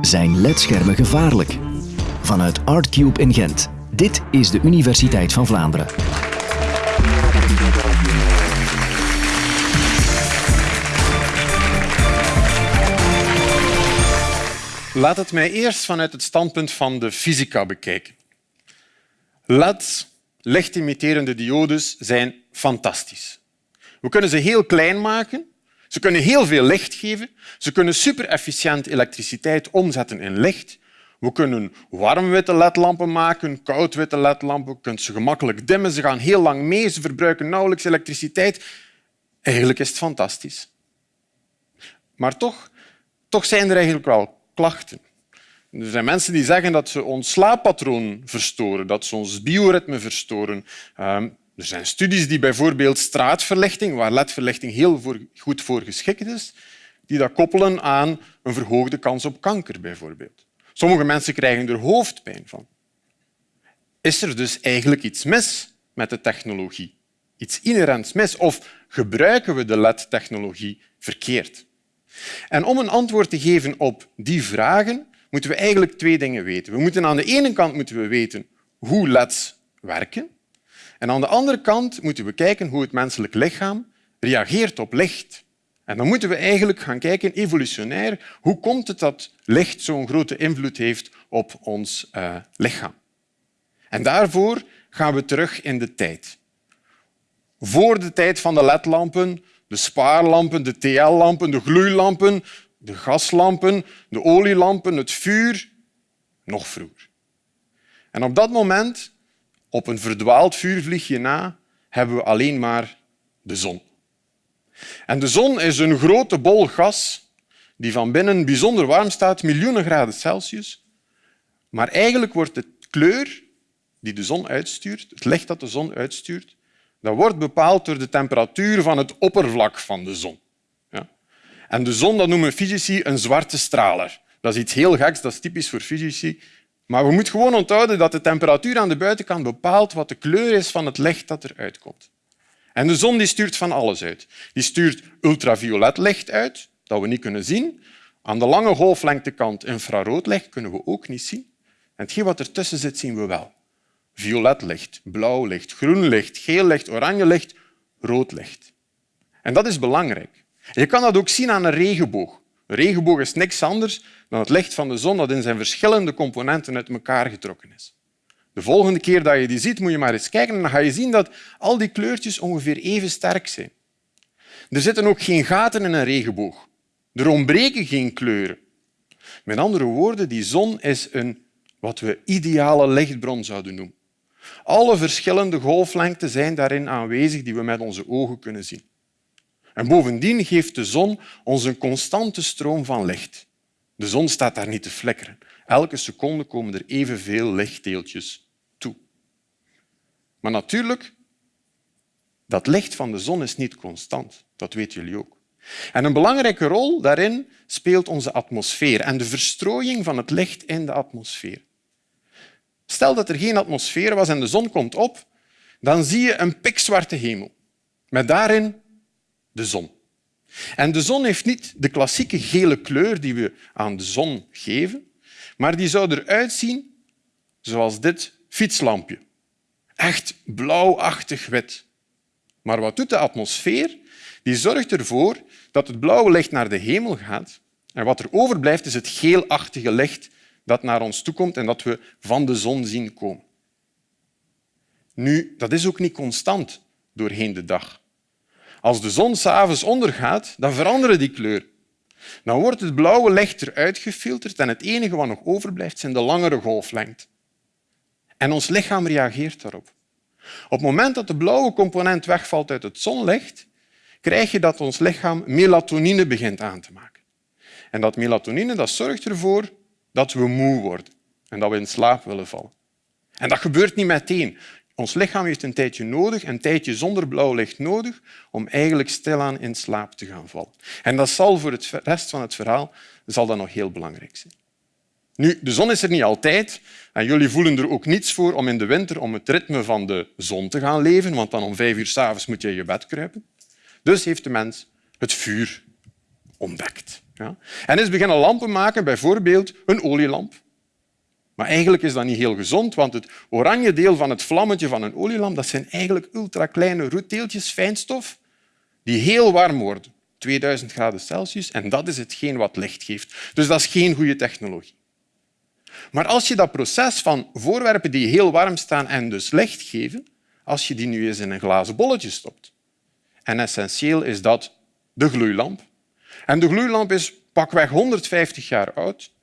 Zijn ledschermen gevaarlijk? Vanuit ArtCube in Gent. Dit is de Universiteit van Vlaanderen. Laat het mij eerst vanuit het standpunt van de fysica bekijken. LEDs, lichtimiterende diodes, zijn fantastisch. We kunnen ze heel klein maken, ze kunnen heel veel licht geven, ze kunnen super-efficiënt elektriciteit omzetten in licht. We kunnen warm-witte ledlampen maken, koud-witte ledlampen. Je kunt ze gemakkelijk dimmen, ze gaan heel lang mee, ze verbruiken nauwelijks elektriciteit. Eigenlijk is het fantastisch. Maar toch, toch zijn er eigenlijk wel klachten. Er zijn mensen die zeggen dat ze ons slaappatroon verstoren, dat ze ons bioritme verstoren. Ehm, er zijn studies die bijvoorbeeld straatverlichting, waar ledverlichting heel goed voor geschikt is, die dat koppelen aan een verhoogde kans op kanker. Bijvoorbeeld. Sommige mensen krijgen er hoofdpijn van. Is er dus eigenlijk iets mis met de technologie? Iets inherents mis? Of gebruiken we de LED-technologie verkeerd? En om een antwoord te geven op die vragen moeten we eigenlijk twee dingen weten. We moeten aan de ene kant moeten we weten hoe LEDs werken. En aan de andere kant moeten we kijken hoe het menselijk lichaam reageert op licht. En dan moeten we eigenlijk gaan kijken, evolutionair, hoe komt het dat licht zo'n grote invloed heeft op ons uh, lichaam. En daarvoor gaan we terug in de tijd. Voor de tijd van de ledlampen de spaarlampen, de TL-lampen, de gloeilampen, de gaslampen, de olielampen, het vuur, nog vroeger. En op dat moment, op een verdwaald vuurvliegje na, hebben we alleen maar de zon. En de zon is een grote bol gas die van binnen bijzonder warm staat, miljoenen graden Celsius. Maar eigenlijk wordt de kleur die de zon uitstuurt, het licht dat de zon uitstuurt, dat wordt bepaald door de temperatuur van het oppervlak van de zon. Ja? En de zon dat noemen fysici een zwarte straler. Dat is iets heel geks, dat is typisch voor fysici. Maar we moeten gewoon onthouden dat de temperatuur aan de buitenkant bepaalt wat de kleur is van het licht dat eruit komt. En de zon die stuurt van alles uit. Die stuurt ultraviolet licht uit, dat we niet kunnen zien. Aan de lange golflengtekant infrarood licht kunnen we ook niet zien. En hetgeen wat ertussen zit, zien we wel violet licht, blauw licht, groen licht, geel licht, oranje licht, rood licht. En dat is belangrijk. je kan dat ook zien aan een regenboog. Een regenboog is niks anders dan het licht van de zon dat in zijn verschillende componenten uit elkaar getrokken is. De volgende keer dat je die ziet, moet je maar eens kijken en dan ga je zien dat al die kleurtjes ongeveer even sterk zijn. Er zitten ook geen gaten in een regenboog. Er ontbreken geen kleuren. Met andere woorden, die zon is een wat we ideale lichtbron zouden noemen. Alle verschillende golflengten zijn daarin aanwezig die we met onze ogen kunnen zien. En bovendien geeft de zon ons een constante stroom van licht. De zon staat daar niet te flikkeren. Elke seconde komen er evenveel lichtdeeltjes toe. Maar natuurlijk, dat licht van de zon is niet constant. Dat weten jullie ook. En een belangrijke rol daarin speelt onze atmosfeer en de verstrooiing van het licht in de atmosfeer. Stel dat er geen atmosfeer was en de zon komt op, dan zie je een pikzwarte hemel met daarin de zon. En de zon heeft niet de klassieke gele kleur die we aan de zon geven, maar die zou eruit zien zoals dit fietslampje. Echt blauwachtig wit. Maar wat doet de atmosfeer? Die zorgt ervoor dat het blauwe licht naar de hemel gaat en wat er overblijft is het geelachtige licht dat naar ons toekomt en dat we van de zon zien komen. Nu, dat is ook niet constant doorheen de dag. Als de zon s'avonds ondergaat, dan veranderen die kleur. Dan wordt het blauwe licht eruit gefilterd en het enige wat nog overblijft zijn de langere golflengten. En ons lichaam reageert daarop. Op het moment dat de blauwe component wegvalt uit het zonlicht, krijg je dat ons lichaam melatonine begint aan te maken. En dat melatonine dat zorgt ervoor dat we moe worden en dat we in slaap willen vallen. En dat gebeurt niet meteen. Ons lichaam heeft een tijdje nodig, een tijdje zonder blauw licht nodig, om eigenlijk stilaan in slaap te gaan vallen. En dat zal voor de rest van het verhaal zal dat nog heel belangrijk zijn. Nu, de zon is er niet altijd en jullie voelen er ook niets voor om in de winter om het ritme van de zon te gaan leven, want dan om vijf uur s'avonds moet je in je bed kruipen. Dus heeft de mens het vuur ontdekt. Ja? En is beginnen lampen maken, bijvoorbeeld een olielamp. Maar eigenlijk is dat niet heel gezond, want het oranje deel van het vlammetje van een olielamp dat zijn eigenlijk ultrakleine roetdeeltjes, fijnstof, die heel warm worden. 2000 graden Celsius. En dat is hetgeen wat licht geeft. Dus dat is geen goede technologie. Maar als je dat proces van voorwerpen die heel warm staan en dus licht geven, als je die nu eens in een glazen bolletje stopt. En essentieel is dat de gloeilamp. En de gloeilamp is pakweg 150 jaar oud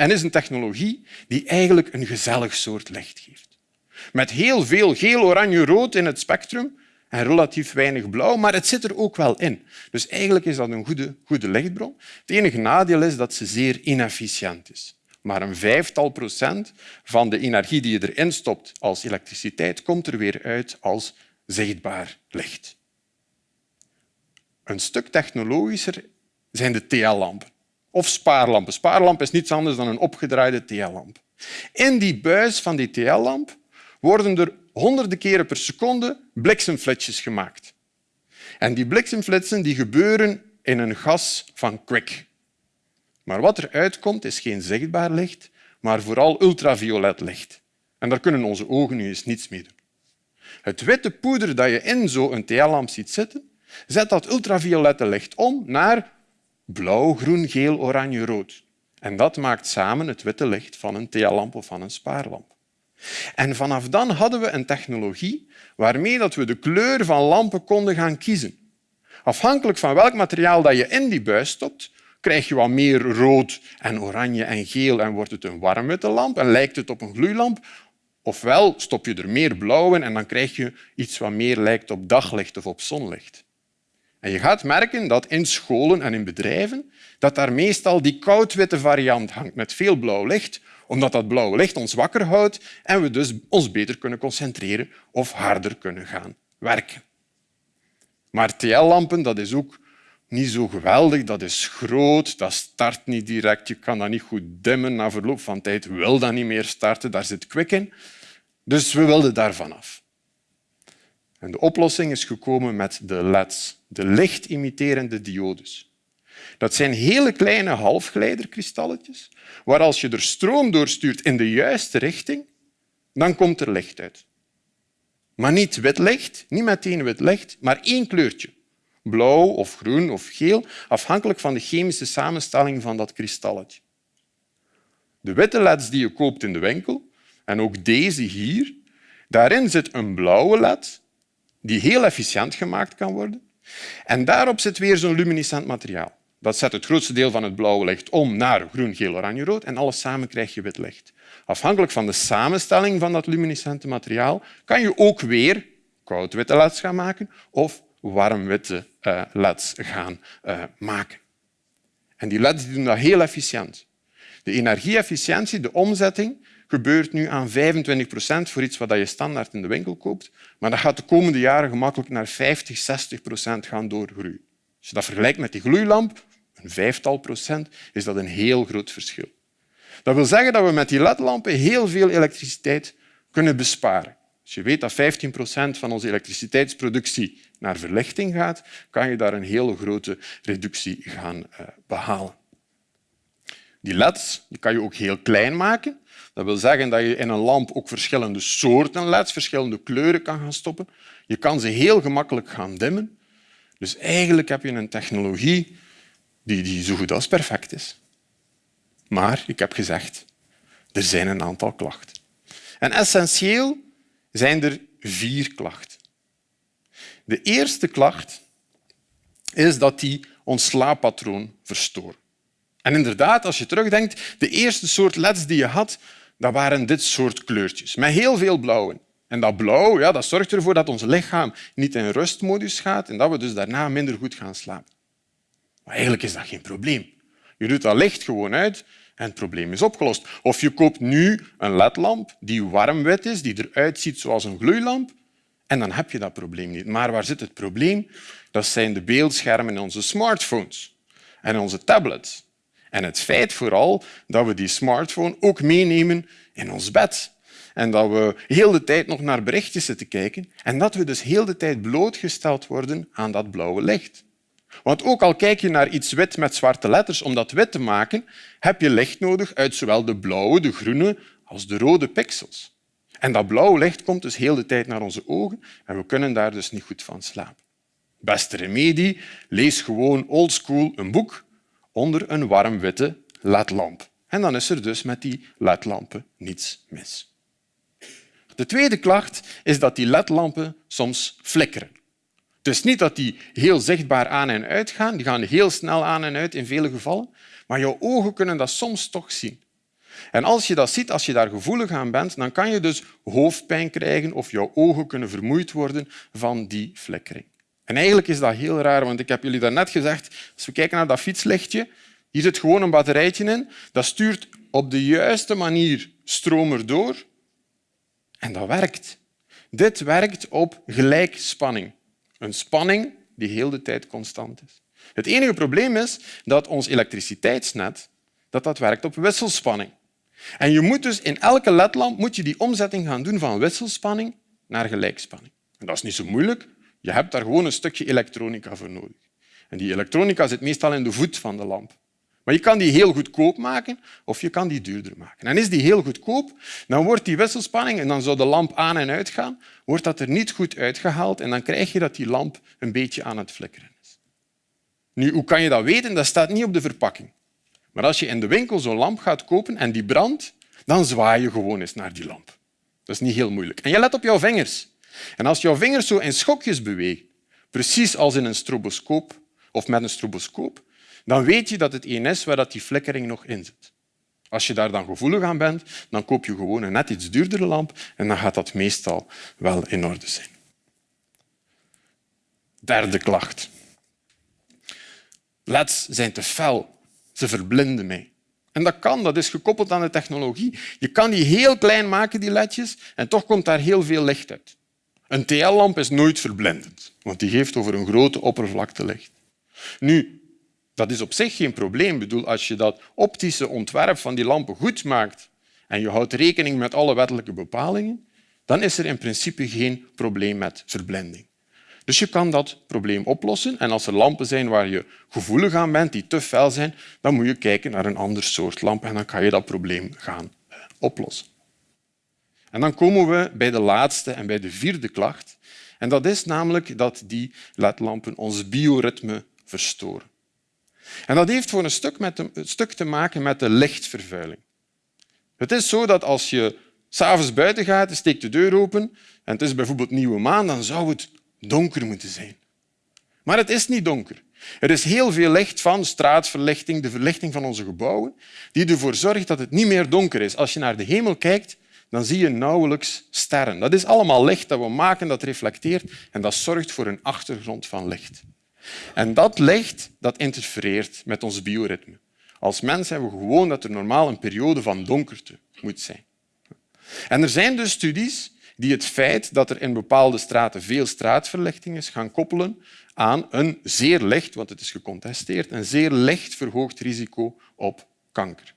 en is een technologie die eigenlijk een gezellig soort licht geeft. Met heel veel geel, oranje, rood in het spectrum en relatief weinig blauw, maar het zit er ook wel in. Dus eigenlijk is dat een goede, goede lichtbron. Het enige nadeel is dat ze zeer inefficiënt is. Maar een vijftal procent van de energie die je erin stopt als elektriciteit komt er weer uit als zichtbaar licht. Een stuk technologischer zijn de TL-lampen of spaarlampen. Spaarlamp is niets anders dan een opgedraaide TL-lamp. In die buis van die TL-lamp worden er honderden keren per seconde bliksemflitsjes gemaakt. En die bliksemflitsen die gebeuren in een gas van kwik. Maar wat er uitkomt is geen zichtbaar licht, maar vooral ultraviolet licht. En daar kunnen onze ogen nu eens niets mee doen. Het witte poeder dat je in zo'n TL-lamp ziet zitten, zet dat ultraviolette licht om naar blauw, groen, geel, oranje, rood. En dat maakt samen het witte licht van een TL-lamp of van een spaarlamp. En vanaf dan hadden we een technologie waarmee we de kleur van lampen konden gaan kiezen. Afhankelijk van welk materiaal dat je in die buis stopt, krijg je wat meer rood en oranje en geel en wordt het een warmwitte lamp en lijkt het op een gloeilamp. Ofwel stop je er meer blauw in en dan krijg je iets wat meer lijkt op daglicht of op zonlicht. En je gaat merken dat in scholen en in bedrijven dat daar meestal die koudwitte variant hangt met veel blauw licht, omdat dat blauwe licht ons wakker houdt en we dus ons beter kunnen concentreren of harder kunnen gaan werken. Maar TL-lampen is ook niet zo geweldig. Dat is groot, dat start niet direct. Je kan dat niet goed dimmen. Na verloop van tijd wil dat niet meer starten. Daar zit kwik in. Dus we wilden daar vanaf. En de oplossing is gekomen met de LEDs, de lichtimiterende diodes. Dat zijn hele kleine halfgeleiderkristalletjes waar als je er stroom doorstuurt in de juiste richting, dan komt er licht uit. Maar niet wit licht, niet meteen wit licht, maar één kleurtje. Blauw of groen of geel, afhankelijk van de chemische samenstelling van dat kristalletje. De witte leds die je koopt in de winkel, en ook deze hier, daarin zit een blauwe led die heel efficiënt gemaakt kan worden. En daarop zit weer zo'n luminescent materiaal. Dat zet het grootste deel van het blauwe licht om naar groen, geel, oranje, rood en alles samen krijg je wit licht. Afhankelijk van de samenstelling van dat luminescente materiaal kan je ook weer koudwitte leds gaan maken of warmwitte uh, leds gaan uh, maken. En die leds doen dat heel efficiënt. De energieefficiëntie, de omzetting, gebeurt nu aan 25 procent voor iets wat je standaard in de winkel koopt. Maar dat gaat de komende jaren gemakkelijk naar 50, 60 procent gaan doorgroeien. Als je dat vergelijkt met die gloeilamp, een vijftal procent, is dat een heel groot verschil. Dat wil zeggen dat we met die ledlampen heel veel elektriciteit kunnen besparen. Als je weet dat 15 procent van onze elektriciteitsproductie naar verlichting gaat, kan je daar een hele grote reductie gaan uh, behalen. Die leds die kan je ook heel klein maken. Dat wil zeggen dat je in een lamp ook verschillende soorten leds, verschillende kleuren kan gaan stoppen. Je kan ze heel gemakkelijk gaan dimmen. Dus eigenlijk heb je een technologie die, die zo goed als perfect is. Maar, ik heb gezegd, er zijn een aantal klachten. En essentieel zijn er vier klachten. De eerste klacht is dat die ons slaappatroon verstoren. En inderdaad, als je terugdenkt, de eerste soort leds die je had, dat waren dit soort kleurtjes, met heel veel blauwen. En dat blauw ja, dat zorgt ervoor dat ons lichaam niet in rustmodus gaat en dat we dus daarna minder goed gaan slapen. Maar eigenlijk is dat geen probleem. Je doet dat licht gewoon uit en het probleem is opgelost. Of je koopt nu een ledlamp die warmwit is, die eruit ziet zoals een gloeilamp, en dan heb je dat probleem niet. Maar waar zit het probleem? Dat zijn de beeldschermen in onze smartphones en onze tablets. En het feit vooral dat we die smartphone ook meenemen in ons bed. En dat we heel de tijd nog naar berichtjes zitten kijken en dat we dus heel de tijd blootgesteld worden aan dat blauwe licht. Want ook al kijk je naar iets wit met zwarte letters, om dat wit te maken, heb je licht nodig uit zowel de blauwe, de groene als de rode pixels. En dat blauwe licht komt dus heel de tijd naar onze ogen en we kunnen daar dus niet goed van slapen. Beste remedie, lees gewoon oldschool een boek onder een warm witte ledlamp. En dan is er dus met die ledlampen niets mis. De tweede klacht is dat die ledlampen soms flikkeren. Is niet dat die heel zichtbaar aan en uit gaan. Die gaan heel snel aan en uit in vele gevallen. Maar jouw ogen kunnen dat soms toch zien. En als je dat ziet, als je daar gevoelig aan bent, dan kan je dus hoofdpijn krijgen of jouw ogen kunnen vermoeid worden van die flikkering. En eigenlijk is dat heel raar, want ik heb jullie daarnet gezegd, als we kijken naar dat fietslichtje, hier zit gewoon een batterijtje in, dat stuurt op de juiste manier stroom erdoor en dat werkt. Dit werkt op gelijkspanning. Een spanning die heel de tijd constant is. Het enige probleem is dat ons elektriciteitsnet dat dat werkt op wisselspanning. En je moet dus in elke ledlamp moet je die omzetting gaan doen van wisselspanning naar gelijkspanning. En dat is niet zo moeilijk. Je hebt daar gewoon een stukje elektronica voor nodig. En die elektronica zit meestal in de voet van de lamp. Maar je kan die heel goedkoop maken of je kan die duurder maken. En is die heel goedkoop, dan wordt die wisselspanning, en dan zou de lamp aan en uit gaan, wordt dat er niet goed uitgehaald en dan krijg je dat die lamp een beetje aan het flikkeren is. Nu, hoe kan je dat weten? Dat staat niet op de verpakking. Maar als je in de winkel zo'n lamp gaat kopen en die brandt, dan zwaai je gewoon eens naar die lamp. Dat is niet heel moeilijk. En je let op jouw vingers. En als jouw vingers zo in schokjes bewegen, precies als in een stroboscoop of met een stroboscoop, dan weet je dat het een is waar die flikkering nog in zit. Als je daar dan gevoelig aan bent, dan koop je gewoon een net iets duurdere lamp en dan gaat dat meestal wel in orde zijn. Derde klacht. LEDs zijn te fel. Ze verblinden mij. En dat kan, dat is gekoppeld aan de technologie. Je kan die heel klein maken, die ledjes, en toch komt daar heel veel licht uit. Een TL-lamp is nooit verblindend, want die geeft over een grote oppervlakte licht. Nu, dat is op zich geen probleem. Bedoel, als je dat optische ontwerp van die lampen goed maakt en je houdt rekening met alle wettelijke bepalingen, dan is er in principe geen probleem met verblinding. Dus je kan dat probleem oplossen. En als er lampen zijn waar je gevoelig aan bent, die te fel zijn, dan moet je kijken naar een ander soort lamp en dan kan je dat probleem gaan eh, oplossen. En dan komen we bij de laatste en bij de vierde klacht. En dat is namelijk dat die ledlampen ons bioritme verstoren. En dat heeft voor een stuk, met een stuk te maken met de lichtvervuiling. Het is zo dat als je s'avonds buiten gaat, steekt de deur open en het is bijvoorbeeld nieuwe maan, dan zou het donker moeten zijn. Maar het is niet donker. Er is heel veel licht van straatverlichting, de verlichting van onze gebouwen, die ervoor zorgt dat het niet meer donker is. Als je naar de hemel kijkt, dan zie je nauwelijks sterren. Dat is allemaal licht dat we maken, dat reflecteert en dat zorgt voor een achtergrond van licht. En dat licht dat interfereert met ons bioritme. Als mens hebben we gewoon dat er normaal een periode van donkerte moet zijn. En er zijn dus studies die het feit dat er in bepaalde straten veel straatverlichting is, gaan koppelen aan een zeer licht, want het is gecontesteerd, een zeer licht verhoogd risico op kanker.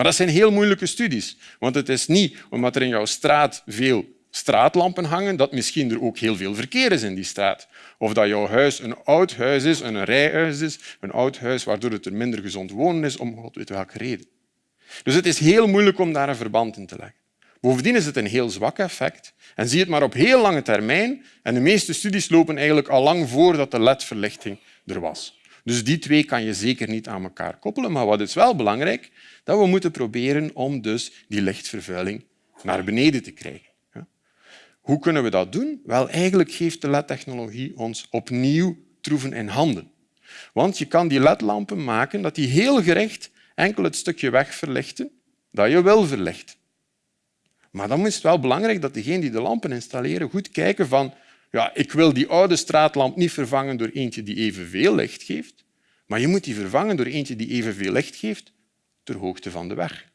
Maar dat zijn heel moeilijke studies, want het is niet omdat er in jouw straat veel straatlampen hangen, dat misschien er ook heel veel verkeer is in die straat. Of dat jouw huis een oud huis is, een rijhuis is, een oud huis waardoor het er minder gezond wonen is, om god weet welke reden. Dus het is heel moeilijk om daar een verband in te leggen. Bovendien is het een heel zwak effect en zie het maar op heel lange termijn. En de meeste studies lopen eigenlijk al lang voordat de ledverlichting er was. Dus die twee kan je zeker niet aan elkaar koppelen. Maar wat is wel belangrijk? Dat we moeten proberen om dus die lichtvervuiling naar beneden te krijgen. Hoe kunnen we dat doen? Wel, eigenlijk geeft de LED-technologie ons opnieuw troeven in handen. Want je kan die ledlampen maken dat die heel gericht enkel het stukje weg verlichten dat je wil verlichten. Maar dan is het wel belangrijk dat degenen die de lampen installeren goed kijken van ja, ik wil die oude straatlamp niet vervangen door eentje die evenveel licht geeft, maar je moet die vervangen door eentje die evenveel licht geeft ter hoogte van de weg.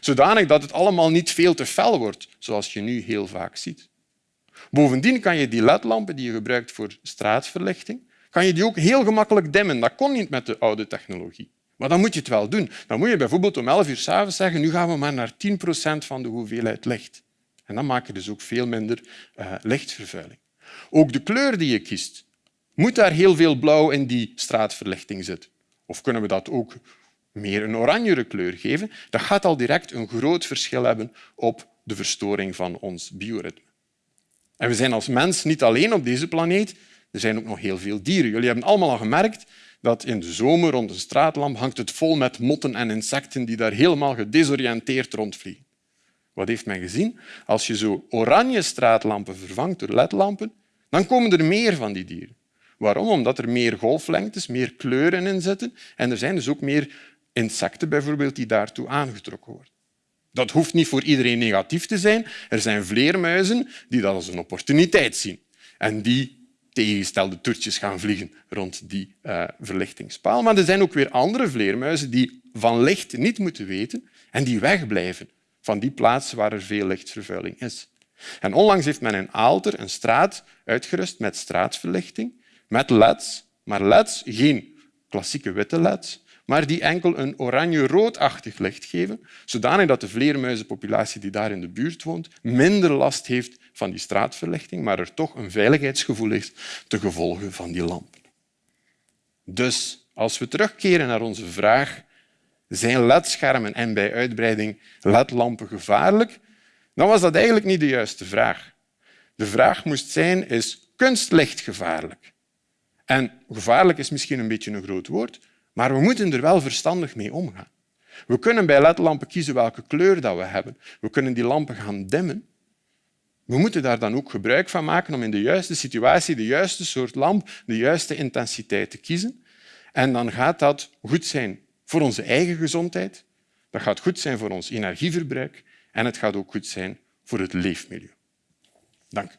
Zodanig dat het allemaal niet veel te fel wordt, zoals je nu heel vaak ziet. Bovendien kan je die ledlampen die je gebruikt voor straatverlichting, kan je die ook heel gemakkelijk dimmen. Dat kon niet met de oude technologie. Maar dan moet je het wel doen. Dan moet je bijvoorbeeld om 11 uur s'avonds zeggen nu gaan we maar naar 10 procent van de hoeveelheid licht. En dan maak je dus ook veel minder uh, lichtvervuiling. Ook de kleur die je kiest Moet daar heel veel blauw in die straatverlichting zitten? Of kunnen we dat ook meer een oranjere kleur geven? Dat gaat al direct een groot verschil hebben op de verstoring van ons bioritme. En we zijn als mens niet alleen op deze planeet. Er zijn ook nog heel veel dieren. Jullie hebben allemaal al gemerkt dat in de zomer rond een straatlamp hangt het vol met motten en insecten die daar helemaal gedesoriënteerd rondvliegen. Wat heeft men gezien? Als je zo oranje straatlampen vervangt door ledlampen, dan komen er meer van die dieren. Waarom? Omdat er meer golflengtes, meer kleuren in zitten en er zijn dus ook meer insecten bijvoorbeeld die daartoe aangetrokken worden. Dat hoeft niet voor iedereen negatief te zijn. Er zijn vleermuizen die dat als een opportuniteit zien en die tegengestelde toertjes gaan vliegen rond die uh, verlichtingspaal. Maar er zijn ook weer andere vleermuizen die van licht niet moeten weten en die wegblijven van die plaatsen waar er veel lichtvervuiling is. En onlangs heeft men in Aalter een straat uitgerust met straatverlichting, met leds, maar leds, geen klassieke witte leds, maar die enkel een oranje-roodachtig licht geven, zodanig dat de vleermuizenpopulatie die daar in de buurt woont minder last heeft van die straatverlichting, maar er toch een veiligheidsgevoel is te gevolge van die lampen. Dus als we terugkeren naar onze vraag zijn ledschermen en bij uitbreiding ledlampen gevaarlijk, dan was dat eigenlijk niet de juiste vraag. De vraag moest zijn, is kunstlicht gevaarlijk? En gevaarlijk is misschien een beetje een groot woord, maar we moeten er wel verstandig mee omgaan. We kunnen bij ledlampen kiezen welke kleur dat we hebben. We kunnen die lampen gaan dimmen. We moeten daar dan ook gebruik van maken om in de juiste situatie de juiste soort lamp, de juiste intensiteit te kiezen. En dan gaat dat goed zijn voor onze eigen gezondheid, dat gaat goed zijn voor ons energieverbruik en het gaat ook goed zijn voor het leefmilieu. Dank.